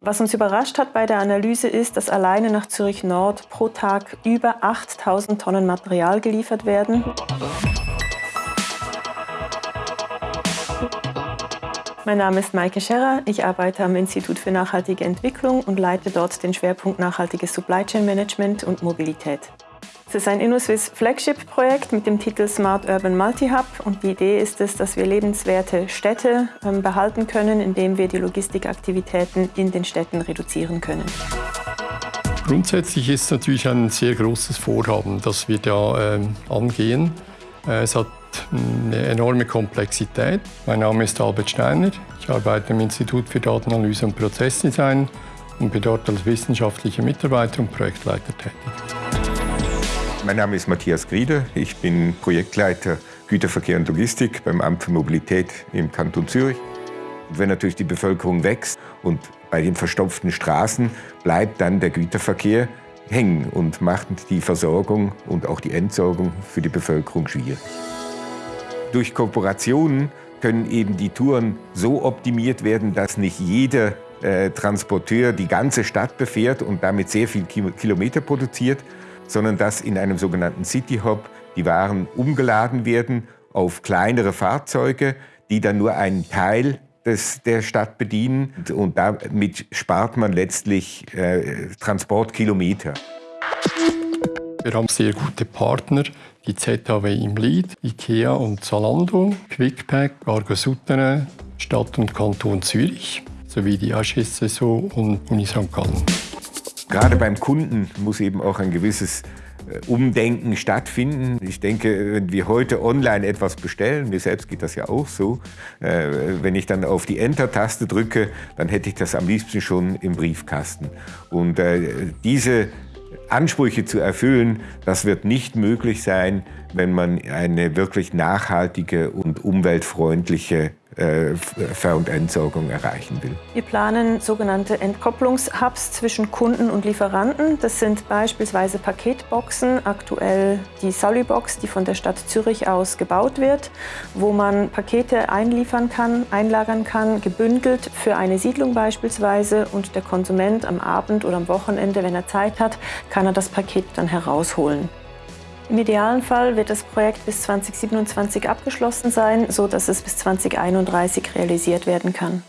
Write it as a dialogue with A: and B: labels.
A: Was uns überrascht hat bei der Analyse ist, dass alleine nach Zürich Nord pro Tag über 8000 Tonnen Material geliefert werden. Mein Name ist Maike Scherrer. Ich arbeite am Institut für nachhaltige Entwicklung und leite dort den Schwerpunkt nachhaltiges Supply Chain Management und Mobilität. Es ist ein InnoSwiss Flagship-Projekt mit dem Titel Smart Urban Multi-Hub und die Idee ist es, dass wir lebenswerte Städte ähm, behalten können, indem wir die Logistikaktivitäten in den Städten reduzieren können.
B: Grundsätzlich ist es natürlich ein sehr großes Vorhaben, das wir da äh, angehen. Es hat eine enorme Komplexität. Mein Name ist Albert Steiner. Ich arbeite im Institut für Datenanalyse und Prozessdesign und bin dort als wissenschaftlicher Mitarbeiter und Projektleiter tätig.
C: Mein Name ist Matthias Grieder. Ich bin Projektleiter Güterverkehr und Logistik beim Amt für Mobilität im Kanton Zürich. Wenn natürlich die Bevölkerung wächst und bei den verstopften Straßen bleibt dann der Güterverkehr hängen und macht die Versorgung und auch die Entsorgung für die Bevölkerung schwierig. Durch Kooperationen können eben die Touren so optimiert werden, dass nicht jeder äh, Transporteur die ganze Stadt befährt und damit sehr viel Kilometer produziert, sondern dass in einem sogenannten City Hub die Waren umgeladen werden auf kleinere Fahrzeuge, die dann nur einen Teil des, der Stadt bedienen. Und damit spart man letztlich äh, Transportkilometer.
B: Wir haben sehr gute Partner, die ZHW im Lied, IKEA und Zalando, Quickpack, Argo Souterrain, Stadt und Kanton Zürich sowie die HSSO und Uni St. Gallen.
C: Gerade beim Kunden muss eben auch ein gewisses äh, Umdenken stattfinden. Ich denke, wenn wir heute online etwas bestellen, mir selbst geht das ja auch so, äh, wenn ich dann auf die Enter-Taste drücke, dann hätte ich das am liebsten schon im Briefkasten. Und äh, diese Ansprüche zu erfüllen, das wird nicht möglich sein, wenn man eine wirklich nachhaltige und umweltfreundliche äh, und Entsorgung erreichen will.
A: Wir planen sogenannte Entkopplungshubs zwischen Kunden und Lieferanten. Das sind beispielsweise Paketboxen, aktuell die Salibox, die von der Stadt Zürich aus gebaut wird, wo man Pakete einliefern kann, einlagern kann, gebündelt für eine Siedlung beispielsweise und der Konsument am Abend oder am Wochenende, wenn er Zeit hat, kann er das Paket dann herausholen. Im idealen Fall wird das Projekt bis 2027 abgeschlossen sein, sodass es bis 2031 realisiert werden kann.